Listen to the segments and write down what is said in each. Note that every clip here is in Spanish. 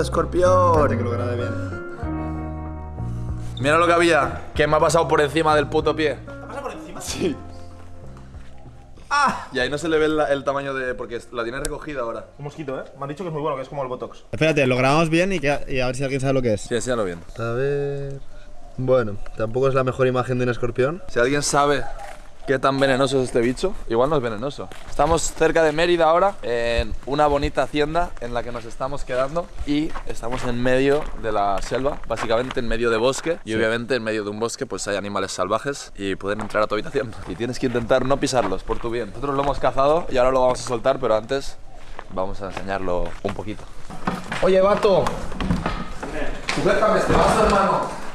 escorpión. Que lo grabe bien. Mira lo que había, que me ha pasado por encima del puto pie. ¿Te pasa por encima? Sí. ¡Ah! Y ahí no se le ve el, el tamaño de. porque la tiene recogida ahora. Un mosquito, ¿eh? Me han dicho que es muy bueno, que es como el Botox. Espérate, lo grabamos bien y, que- y a ver si alguien sabe lo que es. Sí, enséñalo bien. A ver. Bueno, tampoco es la mejor imagen de un escorpión. Si alguien sabe qué tan venenoso es este bicho, igual no es venenoso. Estamos cerca de Mérida ahora, en una bonita hacienda en la que nos estamos quedando y estamos en medio de la selva, básicamente en medio de bosque y obviamente en medio de un bosque pues hay animales salvajes y pueden entrar a tu habitación y tienes que intentar no pisarlos por tu bien. Nosotros lo hemos cazado y ahora lo vamos a soltar, pero antes vamos a enseñarlo un poquito. Oye, vato. Sujétame este vaso, hermano.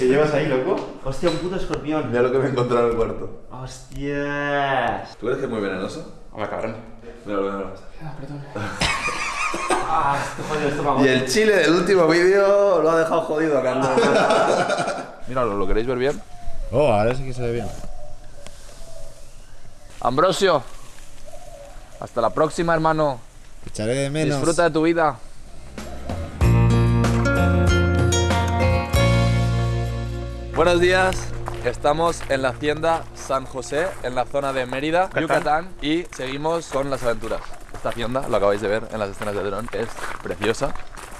¿Qué llevas ahí, loco? Hostia, un puto escorpión. Mira lo que me he encontrado en el cuarto. Hostias. ¿Tú crees que es muy venenoso? Hombre, cabrón. Míralo, míralo. Ah, esto jodido, esto. Y el chile del último vídeo lo ha dejado jodido a Carlos. Míralo, ¿lo queréis ver bien? Oh, ahora sí que se ve bien. Ambrosio, hasta la próxima, hermano. Echaré de menos. Disfruta de tu vida. Buenos días. Estamos en la hacienda San José, en la zona de Mérida, Yucatán, y seguimos con las aventuras. Esta hacienda, lo acabáis de ver en las escenas de dron, es preciosa,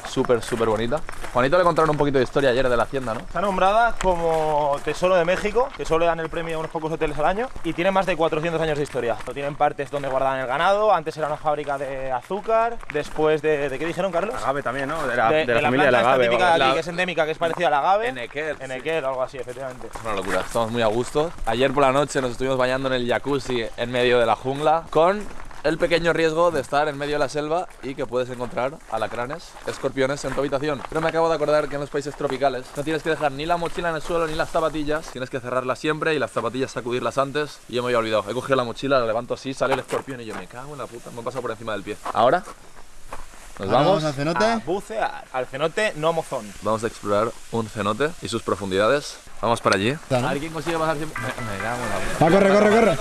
súper, súper bonita. Juanito le contaron un poquito de historia ayer de la hacienda, ¿no? Está nombrada como Tesoro de México, que solo le dan el premio a unos pocos hoteles al año, y tiene más de 400 años de historia. Tienen partes donde guardaban el ganado, antes era una fábrica de azúcar, después de... ¿De qué dijeron, Carlos? Agave también, ¿no? De la, de, de la familia de planta la agave. típica de la- aquí, que es endémica, que es parecida al agave. Enequel, sí. Enequel, algo así, efectivamente. Es una locura, estamos muy a gusto. Ayer por la noche nos estuvimos bañando en el jacuzzi en medio de la jungla con el pequeño riesgo de estar en medio de la selva y que puedes encontrar alacranes, escorpiones en tu habitación. Pero me acabo de acordar que en los países tropicales no tienes que dejar ni la mochila en el suelo ni las zapatillas, tienes que cerrarlas siempre y las zapatillas sacudirlas antes. Y yo me había olvidado, he cogido la mochila, la levanto así, sale el escorpión y yo me cago en la puta, me he pasado por encima del pie. Ahora, nos vamos. al cenote. A bucear. Al cenote no mozón. Vamos a explorar un cenote y sus profundidades. Vamos para allí. Está, ¿no? A ver quién consigue bajar tiempo. Me, me cago en la puta. Va, corre, corre, corre.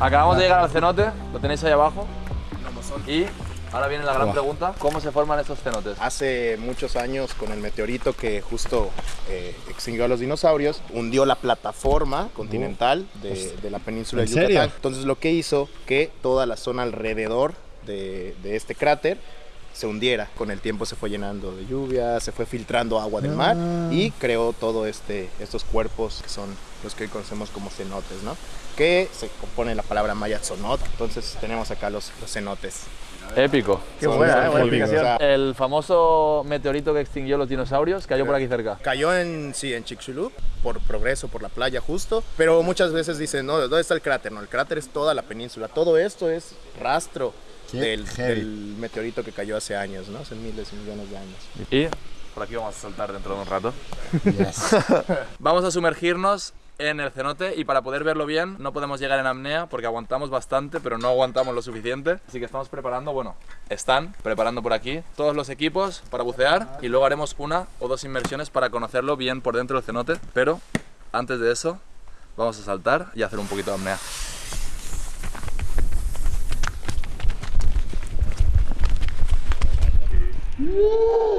Acabamos de llegar al cenote, lo tenéis ahí abajo. Y ahora viene la gran pregunta, ¿cómo se forman estos cenotes? Hace muchos años, con el meteorito que justo eh, extinguió a los dinosaurios, hundió la plataforma continental de, de la península de. Yucatán. Entonces, lo que hizo que toda la zona alrededor de, de este cráter se hundiera. Con el tiempo se fue llenando de lluvia, se fue filtrando agua del mar y creó todo este, estos cuerpos que son los que hoy conocemos como cenotes, ¿no? Que se compone la palabra maya tzonot. Entonces tenemos acá los, los cenotes. Épico. Qué buena, buena explicación. El famoso meteorito que extinguió los dinosaurios cayó por aquí cerca. Cayó en, sí, en Chicxulub, por progreso, por la playa justo, pero muchas veces dicen, no, ¿dónde está el cráter? No, el cráter es toda la península, todo esto es rastro del, del meteorito que cayó hace años, ¿no? Hace miles y millones de años. Y por aquí vamos a saltar dentro de un rato. Yes. Vamos a sumergirnos en el cenote y para poder verlo bien no podemos llegar en apnea porque aguantamos bastante pero no aguantamos lo suficiente. Así que estamos preparando, bueno, están preparando por aquí todos los equipos para bucear y luego haremos una o dos inmersiones para conocerlo bien por dentro del cenote. Pero antes de eso vamos a saltar y hacer un poquito de apnea. Woo!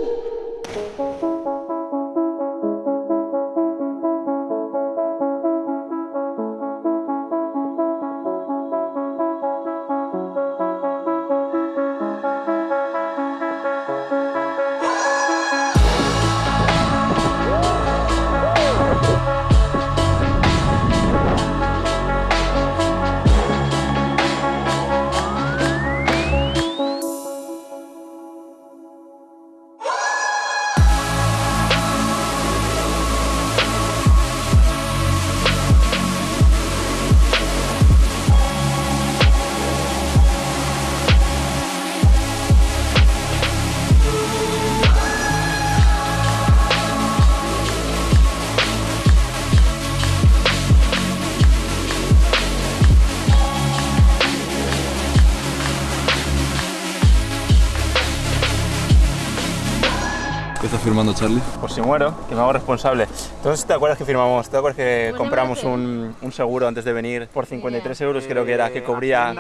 ¿Qué está firmando Charlie? Por si muero, que me hago responsable. Entonces, ¿te acuerdas que firmamos? ¿Te acuerdas que compramos un, un seguro antes de venir por 53 euros, creo que era, que cubría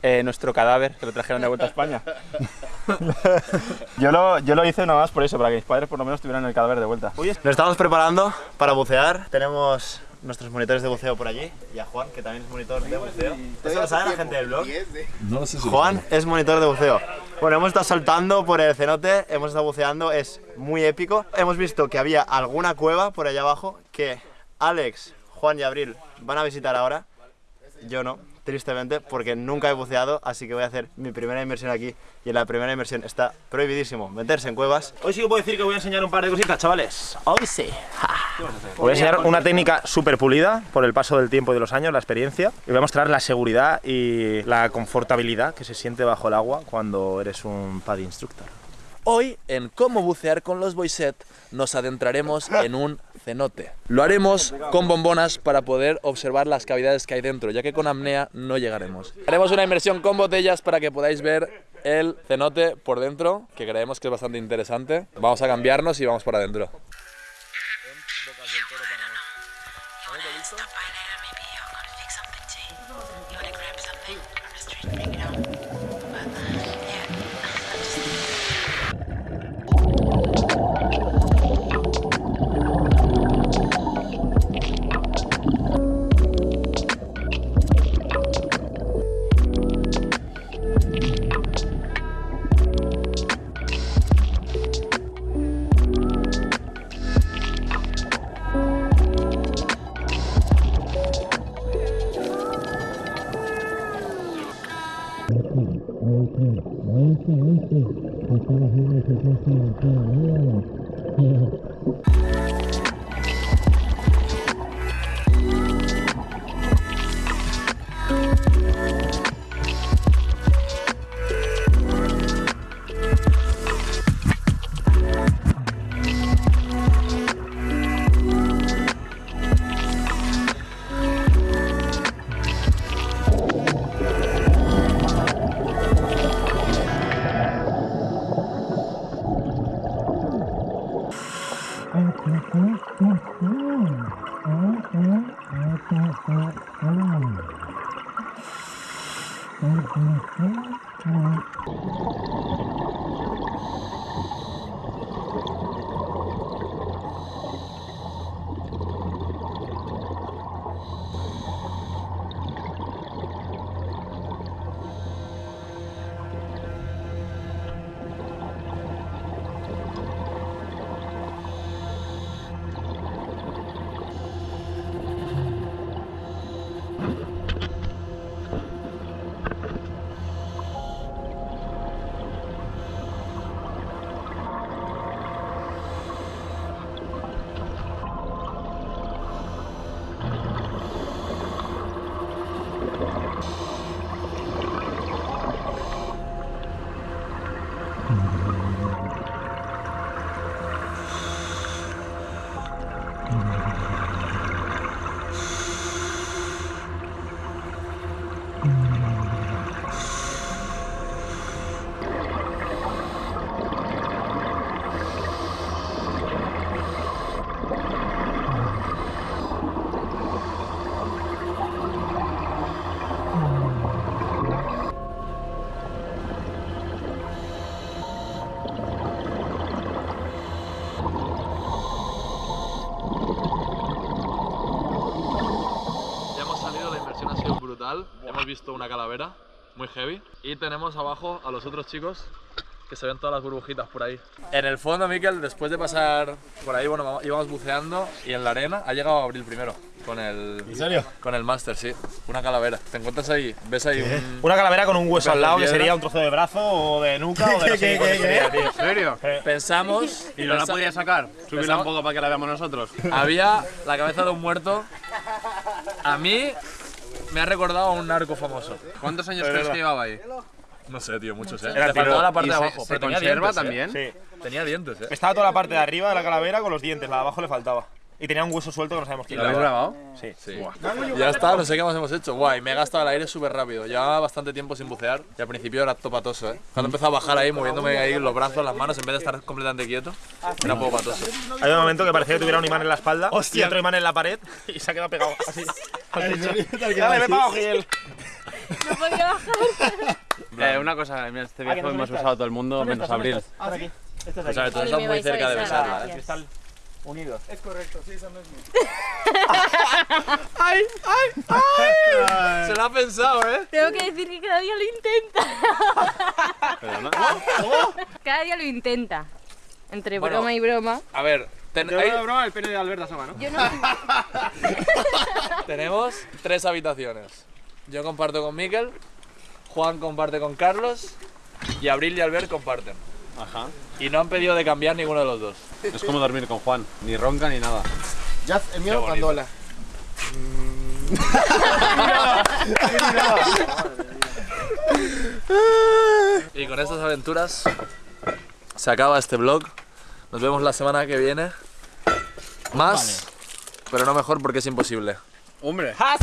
eh, nuestro cadáver, que lo trajeron de vuelta a España? yo, lo, yo lo hice nada más por eso, para que mis padres por lo menos tuvieran el cadáver de vuelta. Nos estamos preparando para bucear. Tenemos nuestros monitores de buceo por allí. Y a Juan, que también es monitor de buceo. ¿Eso lo sabe la gente del blog? No lo sé si lo Juan es monitor de buceo. Bueno, hemos estado saltando por el cenote, hemos estado buceando, es muy épico. Hemos visto que había alguna cueva por allá abajo que Alex, Juan y Abril van a visitar ahora. Yo no, tristemente, porque nunca he buceado, así que voy a hacer mi primera inmersión aquí. Y en la primera inmersión está prohibidísimo meterse en cuevas. Hoy sí que puedo decir que voy a enseñar un par de cositas, chavales. Hoy sí. Voy a enseñar una técnica súper pulida por el paso del tiempo y de los años, la experiencia. Y voy a mostrar la seguridad y la confortabilidad que se siente bajo el agua cuando eres un PAD instructor. Hoy, en Cómo bucear con los Boyset, nos adentraremos en un cenote. Lo haremos con bombonas para poder observar las cavidades que hay dentro, ya que con apnea no llegaremos. Haremos una inmersión con botellas para que podáis ver el cenote por dentro, que creemos que es bastante interesante. Vamos a cambiarnos y vamos para adentro. Hemos visto una calavera muy heavy. Y tenemos abajo a los otros chicos que se ven todas las burbujitas por ahí. En el fondo, Miquel, después de pasar por ahí, bueno, íbamos buceando y en la arena ha llegado Abril primero. Con el. ¿En serio? Con el máster, sí. Una calavera. Te encuentras ahí, ves ahí un. Una calavera con un hueso al lado que sería un trozo de brazo o de nuca o de no sé qué coño sería, tío. ¿En serio? Pensamos. ¿Y no la podía sacar? Subirla un poco para que la veamos nosotros. Había la cabeza de un muerto. A mí me ha recordado a un narco famoso. ¿Cuántos años crees que llevaba ahí? No sé, tío, muchos, eh. Era Le tiro- faltaba la parte ¿Y de abajo. se pero tenía conserva dientes, eh. también? Sí. Tenía dientes, eh. Estaba toda la parte de arriba de la calavera con los dientes, la de abajo le faltaba. Y tenía un hueso suelto que no sabemos quién ¿Lo habéis grabado? Sí. Sí. Ya está, no sé qué más hemos hecho. Guay, me he gastado el aire súper rápido. Llevaba bastante tiempo sin bucear y al principio era todo patoso, ¿eh? Cuando empezó a bajar ahí, moviéndome ahí los brazos, las manos, en vez de estar completamente quieto, era un poco patoso. Hay un momento que parecía que tuviera un imán en la espalda y otro imán en la pared y se ha quedado pegado así. Dale, me pago, Gil. No podía bajar. Eh, una cosa, en este no hemos estás. usado todo el mundo, ¿Dónde menos Abril. estás? Ah, aquí. Es O sea, aquí. tú estás muy cerca de besar, besarla, ¿eh? Gracias. Están unidos. Se lo ha pensado, ¿eh? Tengo que decir que cada día lo intenta. Perdona. Cada día lo intenta. Entre Bueno. broma y broma. A ver, ten- hay- broma, el pene de Alberta ¿no? Yo no. tenemos tres habitaciones. Yo comparto con Miquel, Juan comparte con Carlos y Abril y Albert comparten. Ajá. Y no han pedido de cambiar ninguno de los dos. Es como dormir con Juan, ni ronca ni nada. Ya, el mío. Pandola. Y con estas aventuras se acaba este vlog. Nos vemos la semana que viene. Más, pero no mejor porque es imposible. Hombre.